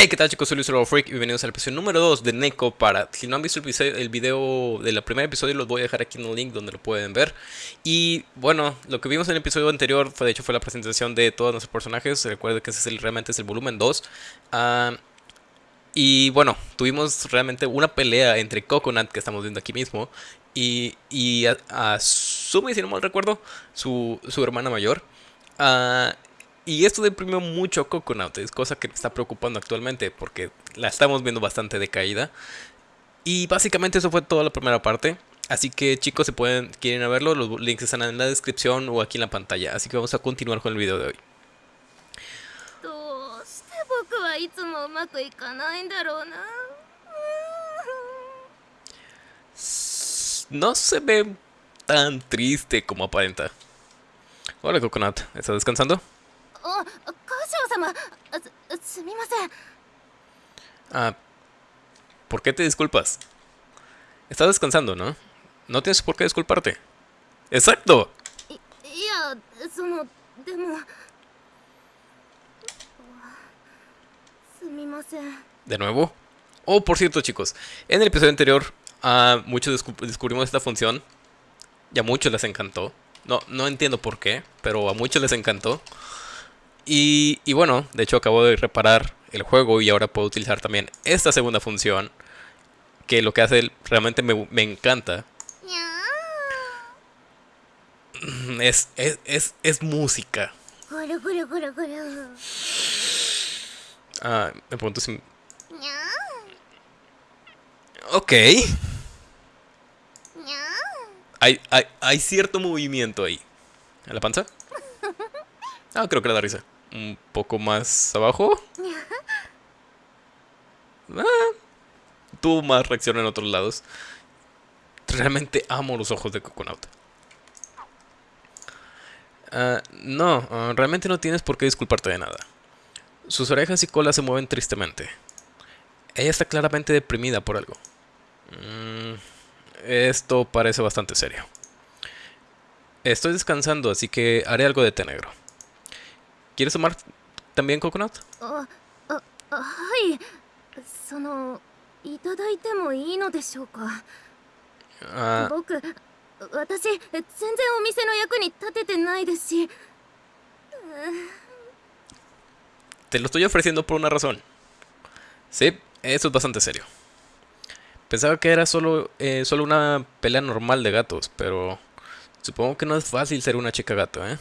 Hey, ¿qué tal chicos? Soy Luis Freak y bienvenidos al episodio número 2 de Neko para... Si no han visto el, episodio, el video del primer episodio, los voy a dejar aquí en el link donde lo pueden ver. Y bueno, lo que vimos en el episodio anterior, fue, de hecho, fue la presentación de todos nuestros personajes. Recuerden que ese es realmente es el volumen 2. Ah, y bueno, tuvimos realmente una pelea entre Coconut, que estamos viendo aquí mismo, y, y a, Sumi, si no mal recuerdo, su, su hermana mayor. Uh, y esto deprimió mucho a Coconut, es cosa que me está preocupando actualmente porque la estamos viendo bastante decaída. Y básicamente eso fue toda la primera parte. Así que chicos, si pueden, quieren verlo, los links están en la descripción o aquí en la pantalla. Así que vamos a continuar con el video de hoy. No se ve tan triste como aparenta. Hola Coconut, ¿estás descansando? Ah, ¿por qué te disculpas? Estás descansando, ¿no? No tienes por qué disculparte. ¡Exacto! ¿De nuevo? Oh, por cierto, chicos. En el episodio anterior, uh, muchos descubrimos esta función. Y a muchos les encantó. No, no entiendo por qué, pero a muchos les encantó. Y, bueno, de hecho acabo de reparar el juego y ahora puedo utilizar también esta segunda función. Que lo que hace realmente me, encanta. Es, es, es, es música. Ah, me pregunto si... Ok. Hay, hay, hay cierto movimiento ahí. ¿En la panza? Ah, creo que le da risa un poco más abajo. Ah, tuvo más reacción en otros lados. Realmente amo los ojos de Coconut. Ah, no, ah, realmente no tienes por qué disculparte de nada. Sus orejas y cola se mueven tristemente. Ella está claramente deprimida por algo. Mm, esto parece bastante serio. Estoy descansando, así que haré algo de té negro. ¿Quieres tomar también coconut? Ah, ah. Ah. Te lo estoy ofreciendo por una razón. Sí, eso es bastante serio. Pensaba que era solo, eh, solo una pelea normal de gatos, pero supongo que no es fácil ser una chica gato, ¿eh?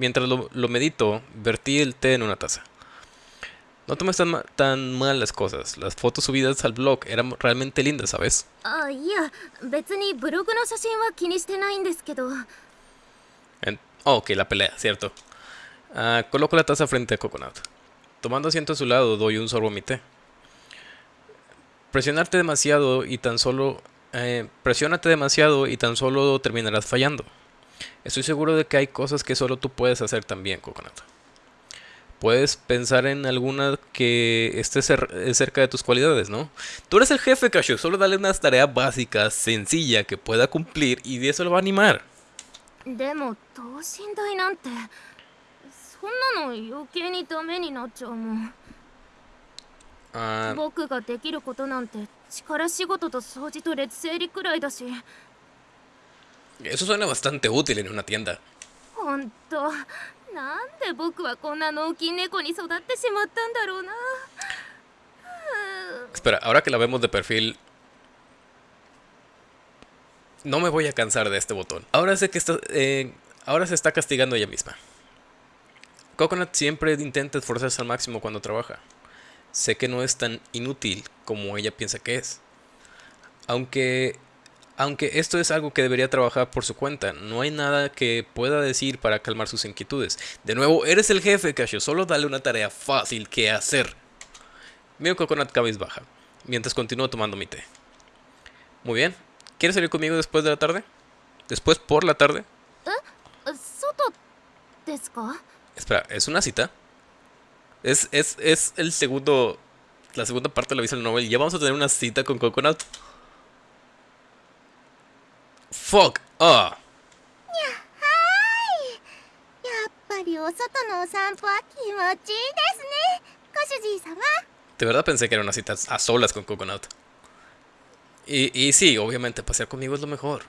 Mientras lo, medito, vertí el té en una taza. No tomes tan, tan mal las cosas. Las fotos subidas al blog eran realmente lindas, ¿sabes? Ah, oh, ok, la pelea, cierto. Ah, coloco la taza frente a Coconut. Tomando asiento a su lado, doy un sorbo a mi té. Presionarte demasiado y tan solo... Eh, presiónate demasiado y tan solo terminarás fallando. Estoy seguro de que hay cosas que solo tú puedes hacer también, Coconut. Puedes pensar en alguna que esté cerca de tus cualidades, ¿no? Tú eres el jefe, Cashew. Solo dale una tarea básica, sencilla, que pueda cumplir y de eso lo va a animar. Ah. 僕ができることなんて力仕事と掃除と列整理くらいだし eso suena bastante útil en una tienda. Espera, ahora que la vemos de perfil... No me voy a cansar de este botón. Ahora sé que está, eh, ahora se está castigando ella misma. Coconut siempre intenta esforzarse al máximo cuando trabaja. Sé que no es tan inútil como ella piensa que es. Aunque aunque esto es algo que debería trabajar por su cuenta, no hay nada que pueda decir para calmar sus inquietudes. De nuevo, eres el jefe, Casio, solo dale una tarea fácil que hacer. Miro Coconut baja, mientras continúo tomando mi té. Muy bien, ¿quieres salir conmigo después de la tarde? ¿Después por la tarde? ¿Eh? Espera, ¿es una cita? Es, es, es el segundo, la segunda parte de la visual novel. ¿Ya vamos a tener una cita con Coconut? Fuck! Ah! やっぱりお外のお散歩は気持ちいいですね歌手 De verdad pensé que era una cita a solas con Coconut. Y, y sí, obviamente, pasear conmigo es lo mejor.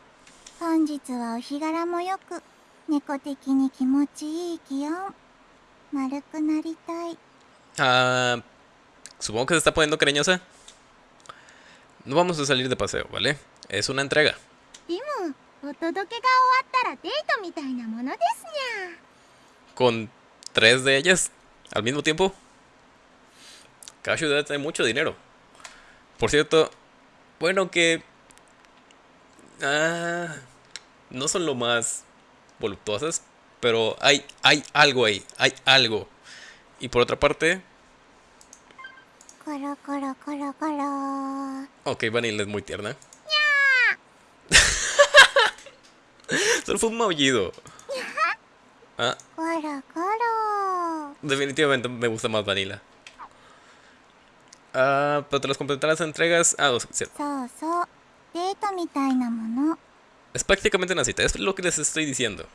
本日はお日柄もよく猫的に気持ちいい気温丸くなりたい Ah, supongo que se está poniendo cariñosa. No vamos a salir de paseo, ¿vale? Es una entrega. でもお届けが終わったらデートみたいなものですにゃ Con tres de ellas al mismo tiempo. Cada ciudad tiene mucho dinero. Por cierto, bueno que... Ah, no son lo más voluptuosas, pero hay, hay algo ahí, hay algo. Y por otra parte, コロコロコロコロ ok, Vanilla es muy tierna. Solo fue un maullido. Ah. Definitivamente me gusta más Vanilla. Ah, pero tras completar las entregas... Ah, no, cierto. Es prácticamente una cita, es lo que les estoy diciendo.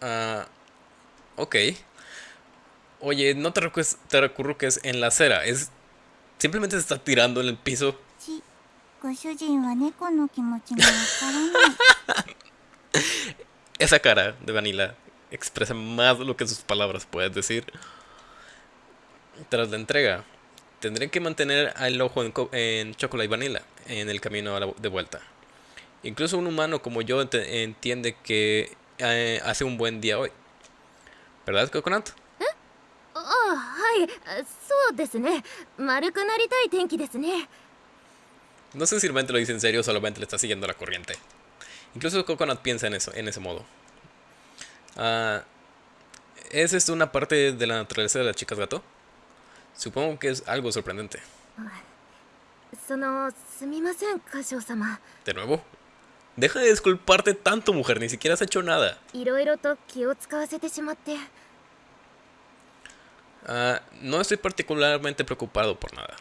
Ah, ok. Oye, no te, recurques, te recurruques en la acera, es... Simplemente se está tirando en el piso ちご主人は猫の気持ちがわからない Esa cara de Vanilla expresa más de lo que sus palabras pueden decir. Tras la entrega, tendré que mantener el ojo en, co- en Chocolate y Vanilla en el camino a la- de vuelta. Incluso un humano como yo ente- entiende que eh, hace un buen día hoy. ¿Verdad, Coconut? ああはいあそうですね丸くなりたい天気ですね no sé si realmente lo dice en serio o solamente le está siguiendo la corriente. Incluso Coconut piensa en eso, en ese modo. Uh, ¿Es esto una parte de la naturaleza de las chicas gato? Supongo que es algo sorprendente. De nuevo, deja de disculparte tanto, mujer. Ni siquiera has hecho nada. Ah, no estoy particularmente preocupado por nada.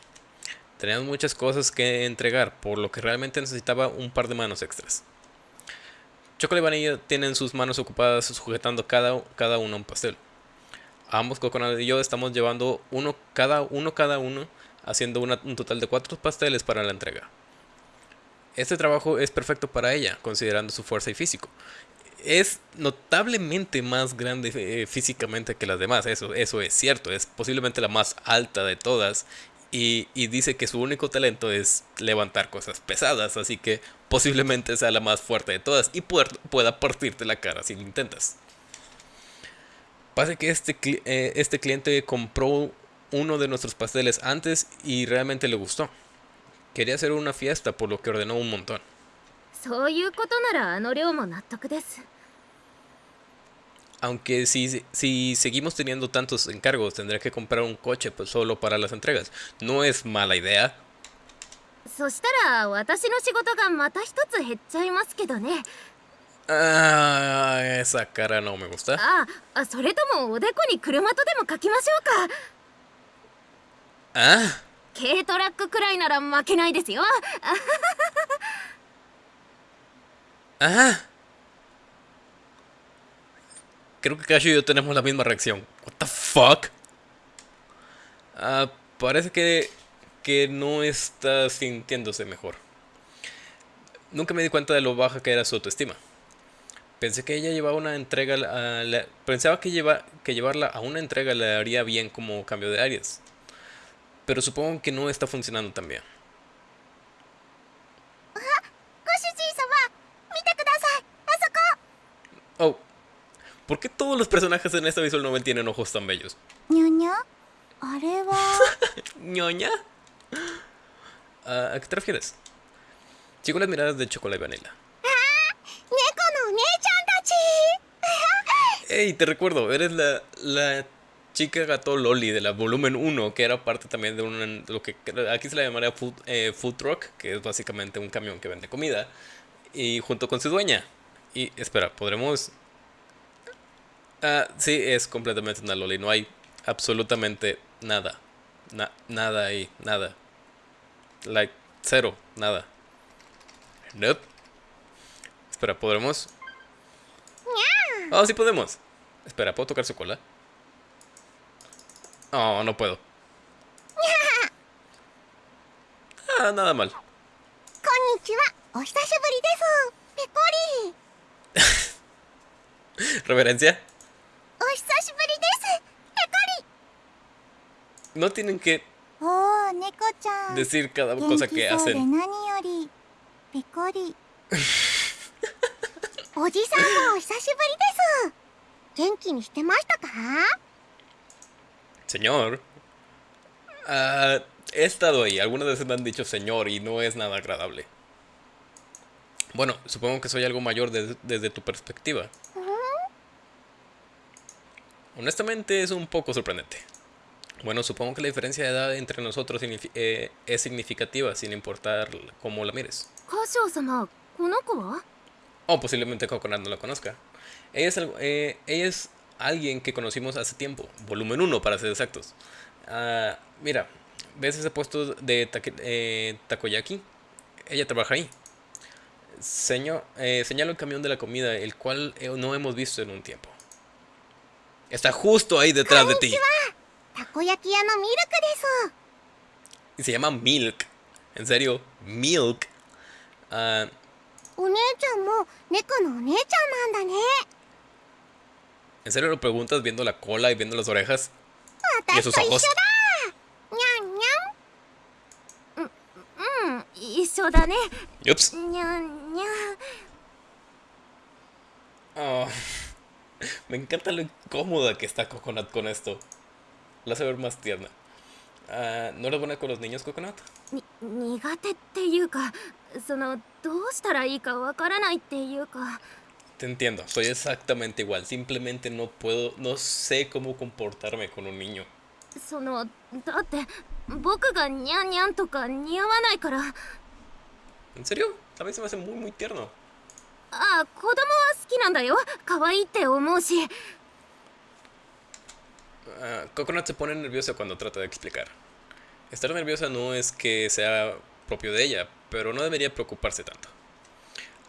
Teníamos muchas cosas que entregar, por lo que realmente necesitaba un par de manos extras. Chocolate y Vanilla tienen sus manos ocupadas sujetando cada, cada uno un pastel. Ambos, Coconut y yo, estamos llevando uno cada uno cada uno, haciendo un total de cuatro pasteles para la entrega. Este trabajo es perfecto para ella, considerando su fuerza y físico. Es notablemente más grande eh, físicamente que las demás, eso, eso es cierto, es posiblemente la más alta de todas. Y, dice que su único talento es levantar cosas pesadas, así que posiblemente sea la más fuerte de todas y pueda partirte la cara si lo intentas. Pasa que este, eh, este cliente compró uno de nuestros pasteles antes y realmente le gustó. Quería hacer una fiesta, por lo que ordenó un montón. Aunque si, si seguimos teniendo tantos encargos, tendré que comprar un coche pues, solo para las entregas. No es mala idea. そしたら私の仕事がまた一つ減っちゃいますけどね Ah, esa cara no me gusta. ああそれともおでこに車とでも書きましょうか Ah, 軽トラックくらいなら負けないですよ ah. Creo que Casio y yo tenemos la misma reacción. What the fuck? Ah, parece que, que no está sintiéndose mejor. Nunca me di cuenta de lo baja que era su autoestima. Pensé que ella llevaba una entrega a pensaba que, lleva, que llevarla a una entrega le haría bien como cambio de áreas. Pero supongo que no está funcionando tan bien. ¿Por qué todos los personajes en esta visual novel tienen ojos tan bellos? ¿Ñoña? areva. ¿Ñoña? Ah, ¿A qué te refieres? Chico las miradas de chocolate y vanilla. ¡Ah! Ey, te recuerdo, eres la, la chica gato Loli de la volumen 1, que era parte también de un, lo que aquí se la llamaría food, eh, food truck, que es básicamente un camión que vende comida, y junto con su dueña. Y espera, ¿podremos Uh, sí, es completamente una loli. No hay absolutamente nada. Nada ahí, nada. Like, cero, nada. Nope. Espera, ¿podremos? Oh, sí podemos. Espera, ¿puedo tocar su cola? Oh, no puedo. Ah, nada mal. Reverencia. No tienen que oh, decir cada cosa que hacen. Señor. Ah, he estado ahí. Algunas veces me han dicho señor y no es nada agradable. Bueno, supongo que soy algo mayor desde tu perspectiva honestamente es un poco sorprendente. Bueno, supongo que la diferencia de edad entre nosotros eh, es significativa, sin importar cómo la mires. Oh, posiblemente Kokonat no la conozca. Eh, ella es, alguien que conocimos hace tiempo, volumen 1 para ser exactos. Ah, mira, ¿ves ese puesto de eh, takoyaki? Ella trabaja ahí. Seño, señala el camión de la comida, el cual no hemos visto en un tiempo. Está justo ahí detrás de ti. Y se llama Milk. En serio, Milk. Uh, ¿En serio lo preguntas viendo la cola y viendo las orejas? ¿Y sus ojos? Ups. Oh. me encanta lo incómoda que está Coconut con esto. La hace ver más tierna. Ah, ¿No eres buena con los niños, Coconut? に苦手っていうかそのどうしたらいいかわからないっていうか Te entiendo, soy exactamente igual. Simplemente no puedo, no sé cómo comportarme con un niño. そのだって僕がニャンニャンとか似合わないからあ ¿En serio? A mí se me hace muy, muy tierno. あ子供は好きなんだよ可愛いって思うし Ah, Coconut se pone nerviosa cuando trata de explicar. Estar nerviosa no es que sea propio de ella, pero no debería preocuparse tanto.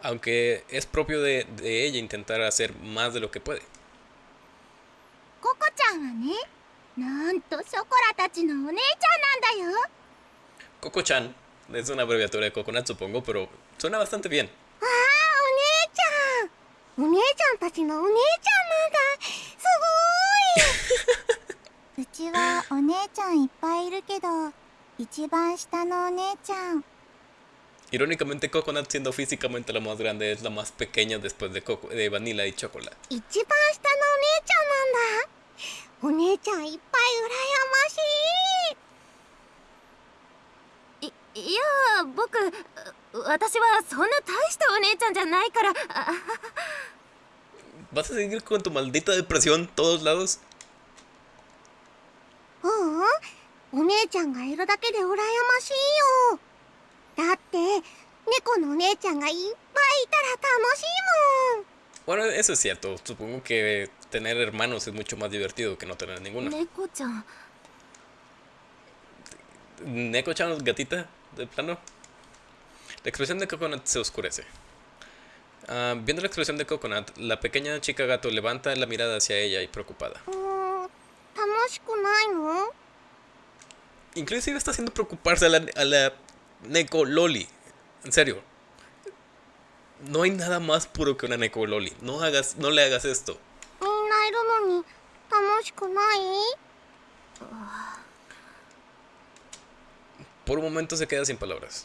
Aunque es propio de, de ella intentar hacer más de lo que puede. ココちゃんはねなんとショコラたちのお姉ちゃんなんだよ Coco-chan es una abreviatura de Coconut, supongo, pero suena bastante bien. お姉ちゃんたちのお姉ちゃんなんだすごーいうちはお姉ちゃんいっぱいいるけど一番下のお姉ちゃん Irónicamente, Coconut, siendo físicamente la más grande, es la más pequeña después de, Coco- de Vanilla y Chocolate. 一番下のお姉ちゃんなんだお姉ちゃんいっぱい羨ましいいいや僕私はそんな大したお姉ちゃんじゃないからあ ¿Vas a seguir con tu maldita depresión todos lados? ううんお姉ちゃんがいるだけで羨ましいよだって猫のお姉ちゃんがいっぱいいたら楽しいもん Bueno, eso es cierto. Supongo que tener hermanos es mucho más divertido que no tener ninguno. 猫ちゃん Neko-chan, gatita, de plano. La expresión de Coconut se oscurece. Ah, viendo la expresión de Coconut, la pequeña chica gato levanta la mirada hacia ella y preocupada. Inclusive está haciendo preocuparse a la, a la Neko Loli. En serio. No hay nada más puro que una Neko Loli. No, hagas, no le hagas esto. Por un momento se queda sin palabras.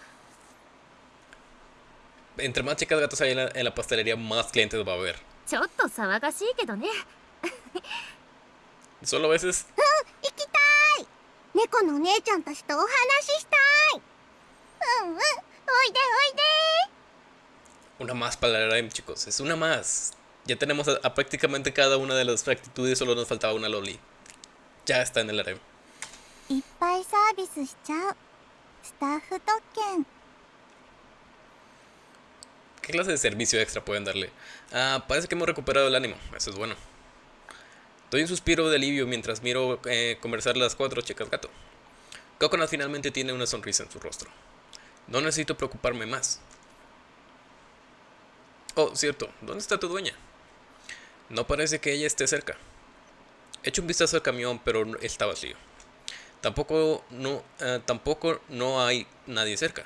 Entre más chicas gatos hay en la, en la pastelería, más clientes va a haber. ちょっと騒がしいけどね Solo a veces 行きたい猫のお姉ちゃんたちとお話ししたいうんうんおいでおいで una más para la Lime, chicos. Es una más. Ya tenemos a, a prácticamente cada una de las actitudes, solo nos faltaba una loli. Ya está en el harem. いっぱいサービスしちゃうスタッフ特権 ¿Qué clase de servicio extra pueden darle? Ah, parece que hemos recuperado el ánimo. Eso es bueno. Doy un suspiro de alivio mientras miro eh, conversar las cuatro chicas gato. Coconut finalmente tiene una sonrisa en su rostro. No necesito preocuparme más. Oh, cierto. ¿Dónde está tu dueña? No parece que ella esté cerca. Echo un vistazo al camión, pero está vacío. Tampoco no, eh, tampoco no hay nadie cerca.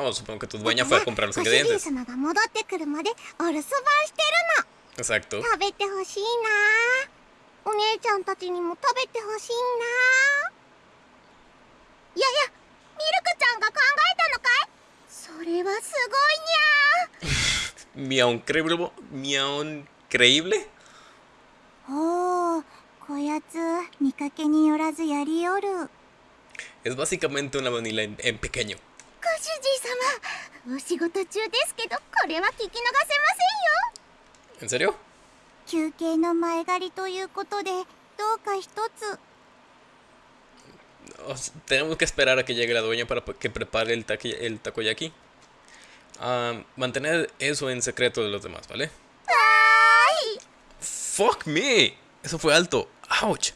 Oh, supongo que tu dueña fue a comprar los ingredientes. Exacto. Creíble. Creíble. Es básicamente una vanilla en, en pequeño. 主人様お仕事中ですけどこれは聞き逃せませんよ.休憩の前借りということでどうか一つ O s- tenemos que esperar a que llegue la dueña para que prepare el, taqui- el takoyaki. Ah, mantener eso en secreto de los demás, ¿vale? Fuck me. Eso fue alto. Ouch.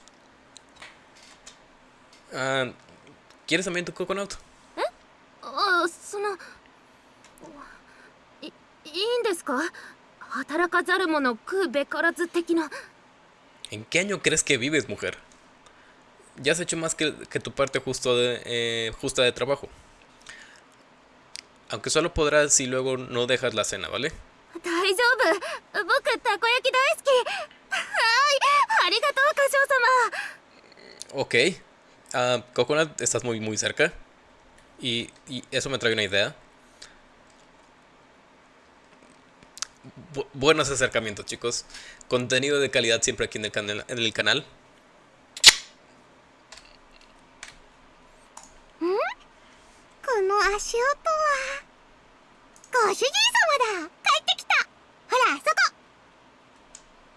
Ah, ¿Quieres también tu coconut? あそのいいいんですか働かざる者食うべからず的な ¿En qué año crees que vives, mujer? Ya has hecho más que, que tu parte justo de, eh, justa de trabajo. Aunque solo podrás si luego no dejas la cena, ¿vale? 大丈夫僕たこ焼き大好きはいありがとう歌唱様 Ok. Ah, Coconut, estás muy, muy cerca. Y, y eso me trae una idea. Buenos acercamientos, chicos. Contenido de calidad siempre aquí en el, canal en el canal.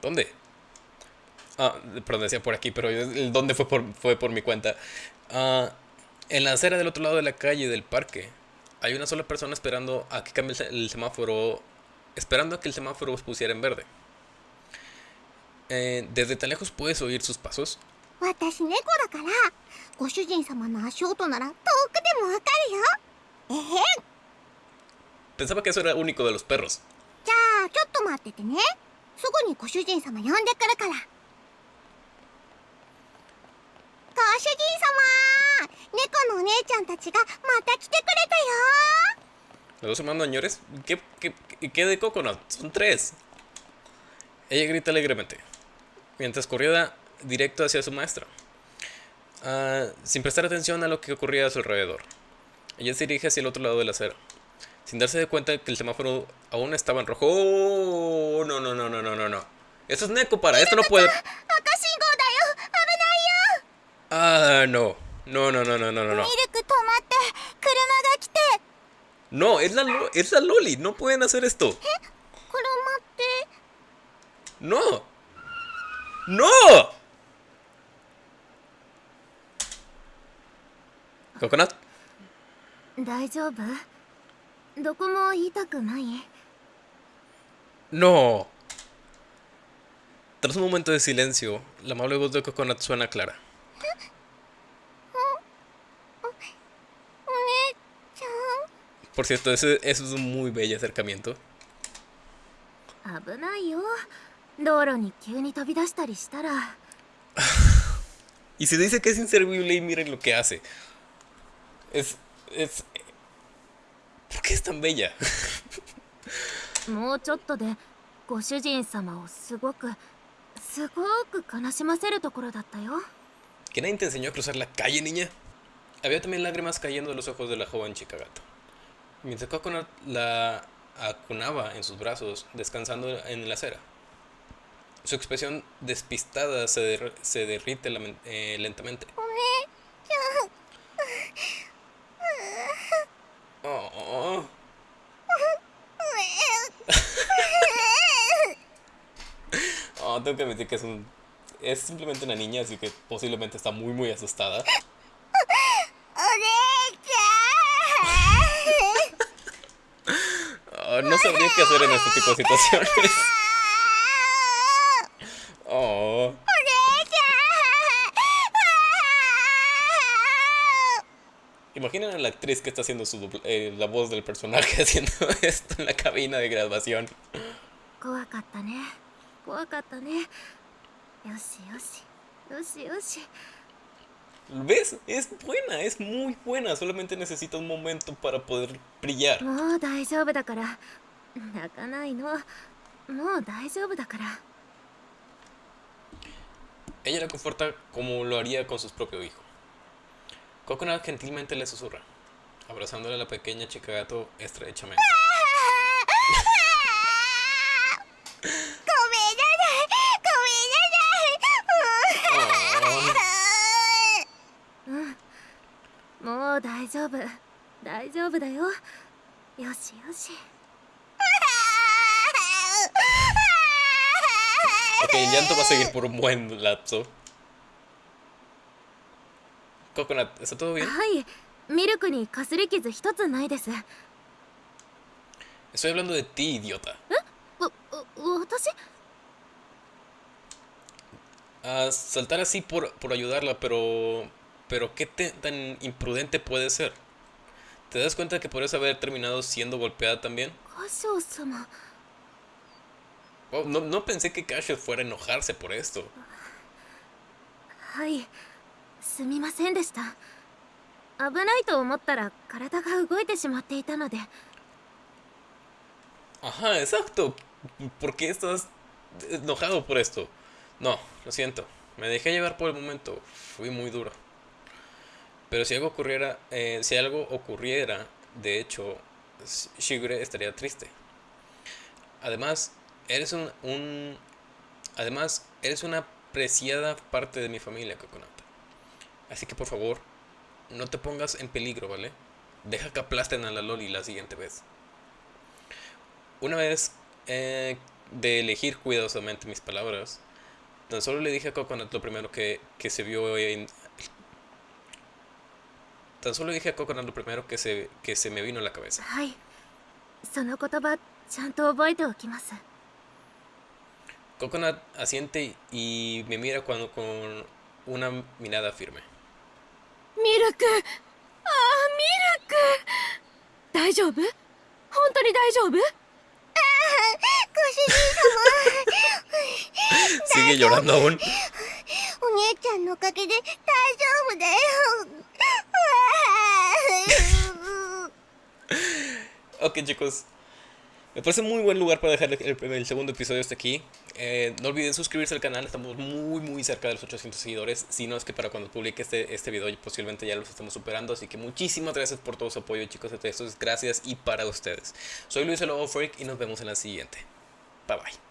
¿Dónde? Ah, perdón, decía por aquí, pero el dónde fue por, fue por mi cuenta. Ah... En la acera del otro lado de la calle del parque hay una sola persona esperando a que cambie el semáforo, esperando a que el semáforo se pusiera en verde. Eh, desde tan lejos puedes oír sus pasos. Pensaba que eso era único de los perros. ご主人様呼んでくるからご主人様猫のお姉ちゃんたちがまた来てくれたよ Los dos hermanos señores. ¿Qué, qué, qué- qué de Coconut? Son tres. Ella grita alegremente. Mientras corría directo hacia su maestra. Ah, sin prestar atención a lo que ocurría a su alrededor. Ella se dirige hacia el otro lado de la acera. Sin darse de cuenta que el semáforo aún estaba en rojo. ¡Oh! No, no, no, no, no, no, no. Esto es Neko para. Esto no puede. Ah, no. No, no, no, no, no, no, no. ミルク止まって車が来て No, es la, Lo- es la Loli. No pueden hacer esto. 車って ¡No! ¡No! ¿Coconut? 大丈夫どこも痛くない ¡No! Tras un momento de silencio, la amable voz de Coconut suena clara. お姉ちゃん Por cierto, ese, eso es un muy bello acercamiento. 危ないよ道路に急に飛び出したりしたら Y se dice que es inservible y miren lo que hace. Es... es... ¿Por qué es tan bella? もうちょっとでご主人様をすごく すごく悲しませるところだったよ ¿Que nadie te enseñó a cruzar la calle, niña? Había también lágrimas cayendo de los ojos de la joven chica gata. Mientras Coconut la acunaba en sus brazos, descansando en la acera. Su expresión despistada se, se derrite eh, lentamente. Oh. Oh, oh. oh, tengo que admitir que es un es simplemente una niña, así que posiblemente está muy muy asustada. oh, no sabría qué hacer en este tipo de situaciones. Oh. Imaginen a la actriz que está haciendo su eh, la voz del personaje haciendo esto en la cabina de grabación. ¿Ves? Es buena, es muy buena. Solamente necesita un momento para poder brillar. Ella la conforta como lo haría con su propio hijo. Coconut gentilmente le susurra, abrazándole a la pequeña chica gato estrechamente. 丈夫大丈夫だよよしよし el llanto va a seguir por un buen lapso. Coconut, ¿está todo bien? Estoy hablando de ti, idiota. A saltar así por, por ayudarla, pero... Pero qué tan imprudente puede ser. ¿Te das cuenta que podrías haber terminado siendo golpeada también? Oh, no, no, pensé que Casio fuera a enojarse por esto. Ajá, exacto. ¿Por qué estás enojado por esto? No, lo siento. Me dejé llevar por el momento. Fui muy duro. Pero si algo ocurriera, eh, si algo ocurriera, de hecho, Shigure estaría triste. Además, eres un, además, eres una apreciada parte de mi familia, Coconut. Así que por favor, no te pongas en peligro, ¿vale? Deja que aplasten a la Loli la siguiente vez. Una vez eh, de elegir cuidadosamente mis palabras, tan solo le dije a Coconut lo primero que, que se vio en tan solo dije a Coconut lo primero que se, que se me vino a la cabeza. Coconut asiente y me mira cuando, con una mirada firme. ¡Miraku! ¡Ah, Miraku! ¿Daijoubu? Sigue llorando aún. Ok chicos, me parece muy buen lugar para dejar el, segundo episodio hasta aquí. Eh, no olviden suscribirse al canal, estamos muy muy cerca de los 800 seguidores. Si no es que para cuando publique este, este video posiblemente ya los estamos superando. Así que muchísimas gracias por todo su apoyo chicos, esto es gracias y para ustedes. Soy Luis Lobo Freak y nos vemos en la siguiente. Bye bye.